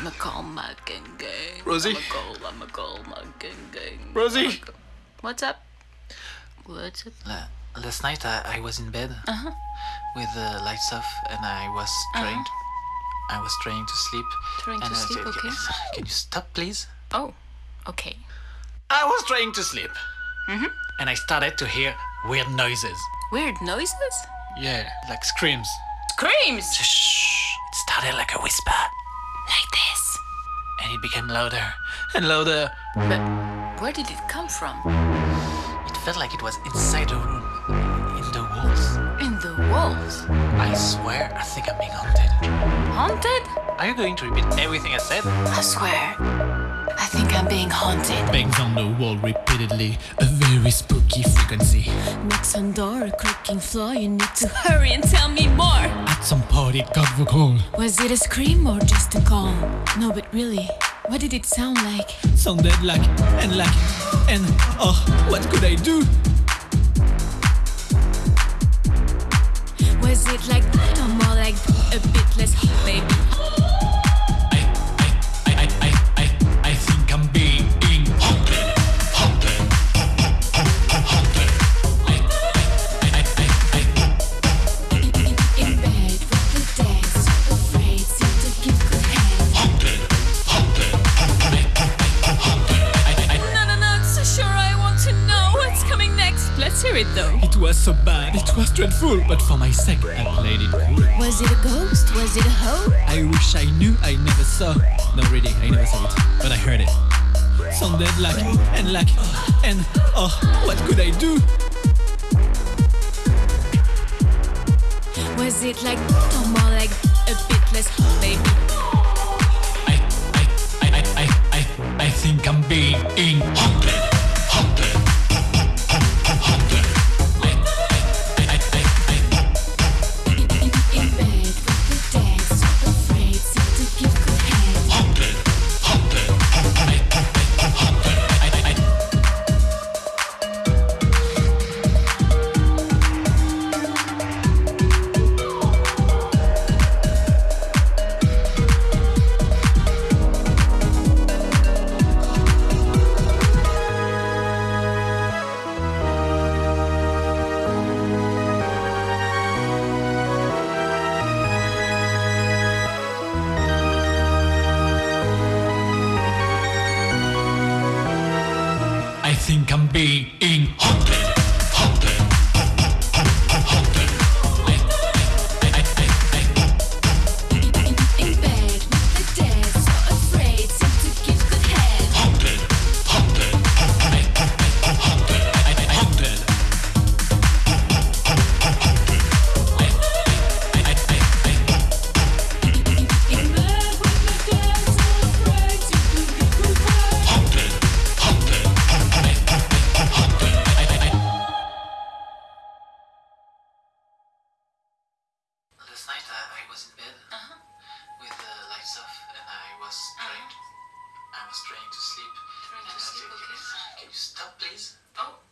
I'm a call my gang gang. Rosie? I'm a call, I'm a call my gang gang. Rosie? I'm a call- What's up? What's up? La- last night I, I was in bed uh -huh. with the lights off and I was trying. I was trying to sleep. Trying to I sleep, okay. Can you stop, please? Oh, okay. I was trying to sleep. Mm-hmm. And I started to hear weird noises. Weird noises? Yeah, like screams. Screams! Shh. It started like a whisper, Like this. And it became louder and louder. But where did it come from? It felt like it was inside the room, in the walls. In the walls. I swear, I think I'm being haunted. Haunted? Are you going to repeat everything I said? I swear. I think I'm being haunted. Bangs on the wall repeatedly, a very spooky frequency. Knocks on door, a creaking floor. You need to hurry and tell me more. At some party, got the call. Was it a scream or just a call? No, but really, what did it sound like? Sounded like and like and oh, what could I do? Let's hear it though. It was so bad, it was dreadful, but for my sake, I played it cool. Was it a ghost? Was it a hoe? I wish I knew I never saw. No, really, I never saw it, but I heard it. Sounded like and like and oh, what could I do? Was it like that or more like a bit less hot, I think I'm being haunted, was in bed uh-huh. with the lights off and I was uh-huh. trying. I was trying to sleep. Trying to sleep, okay. Ah, can you stop, please? Oh,